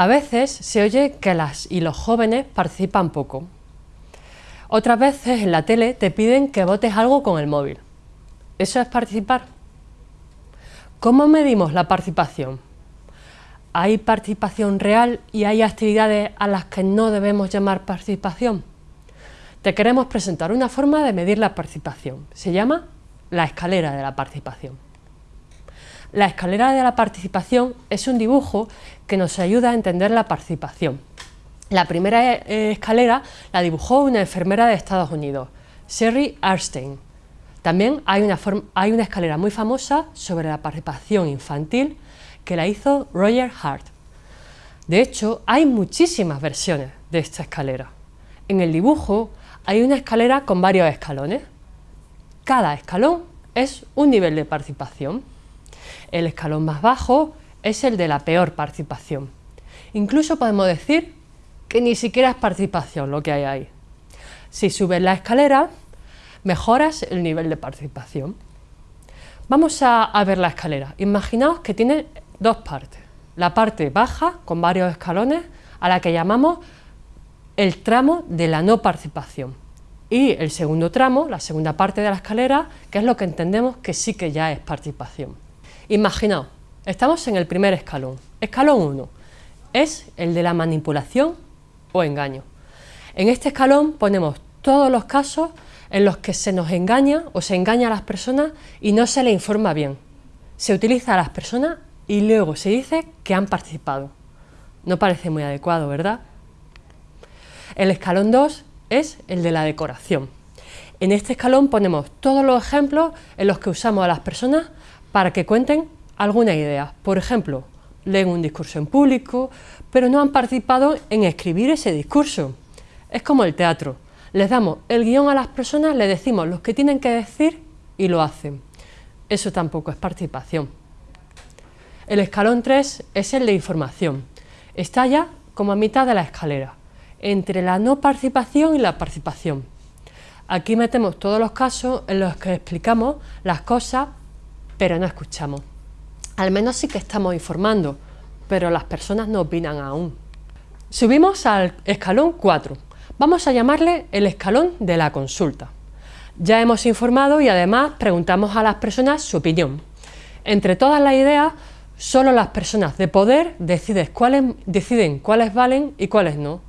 A veces se oye que las y los jóvenes participan poco. Otras veces en la tele te piden que votes algo con el móvil. ¿Eso es participar? ¿Cómo medimos la participación? ¿Hay participación real y hay actividades a las que no debemos llamar participación? Te queremos presentar una forma de medir la participación. Se llama la escalera de la participación. La escalera de la participación es un dibujo que nos ayuda a entender la participación. La primera eh, escalera la dibujó una enfermera de Estados Unidos, Sherry Arstein. También hay una, hay una escalera muy famosa sobre la participación infantil que la hizo Roger Hart. De hecho, hay muchísimas versiones de esta escalera. En el dibujo hay una escalera con varios escalones. Cada escalón es un nivel de participación. El escalón más bajo es el de la peor participación. Incluso podemos decir que ni siquiera es participación lo que hay ahí. Si subes la escalera, mejoras el nivel de participación. Vamos a, a ver la escalera. Imaginaos que tiene dos partes. La parte baja, con varios escalones, a la que llamamos el tramo de la no participación. Y el segundo tramo, la segunda parte de la escalera, que es lo que entendemos que sí que ya es participación. Imaginaos, estamos en el primer escalón. Escalón 1 es el de la manipulación o engaño. En este escalón ponemos todos los casos en los que se nos engaña o se engaña a las personas y no se le informa bien. Se utiliza a las personas y luego se dice que han participado. No parece muy adecuado, ¿verdad? El escalón 2 es el de la decoración. En este escalón ponemos todos los ejemplos en los que usamos a las personas para que cuenten alguna idea. Por ejemplo, leen un discurso en público, pero no han participado en escribir ese discurso. Es como el teatro. Les damos el guion a las personas, les decimos lo que tienen que decir y lo hacen. Eso tampoco es participación. El escalón 3 es el de información. Está ya como a mitad de la escalera, entre la no participación y la participación. Aquí metemos todos los casos en los que explicamos las cosas, pero no escuchamos. Al menos sí que estamos informando, pero las personas no opinan aún. Subimos al escalón 4. Vamos a llamarle el escalón de la consulta. Ya hemos informado y además preguntamos a las personas su opinión. Entre todas las ideas Solo las personas de poder deciden cuáles, valen y cuáles no.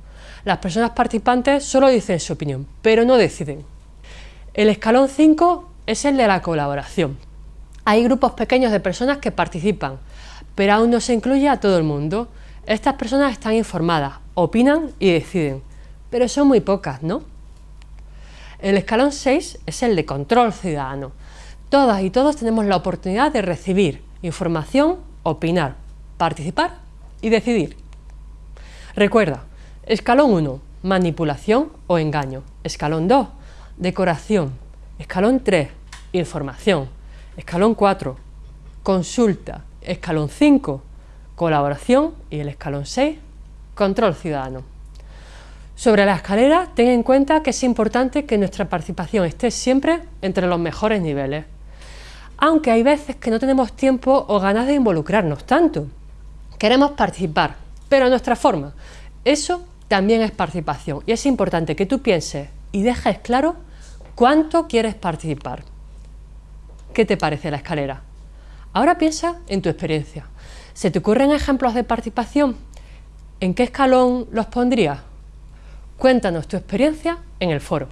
Las personas participantes solo dicen su opinión, pero no deciden. El escalón 5 es el de la colaboración. Hay grupos pequeños de personas que participan, pero aún no se incluye a todo el mundo. Estas personas están informadas, opinan y deciden, pero son muy pocas, ¿no? El escalón 6 es el de control ciudadano. Todas y todos tenemos la oportunidad de recibir información opinar, participar y decidir. Recuerda, escalón 1, manipulación o engaño. Escalón 2, decoración. Escalón 3, información. Escalón 4, consulta. Escalón 5, colaboración. Y el escalón 6, control ciudadano. Sobre la escalera, ten en cuenta que es importante que nuestra participación esté siempre entre los mejores niveles aunque hay veces que no tenemos tiempo o ganas de involucrarnos tanto. Queremos participar, pero a nuestra forma. Eso también es participación y es importante que tú pienses y dejes claro cuánto quieres participar. ¿Qué te parece la escalera? Ahora piensa en tu experiencia. ¿Se te ocurren ejemplos de participación? ¿En qué escalón los pondrías? Cuéntanos tu experiencia en el foro.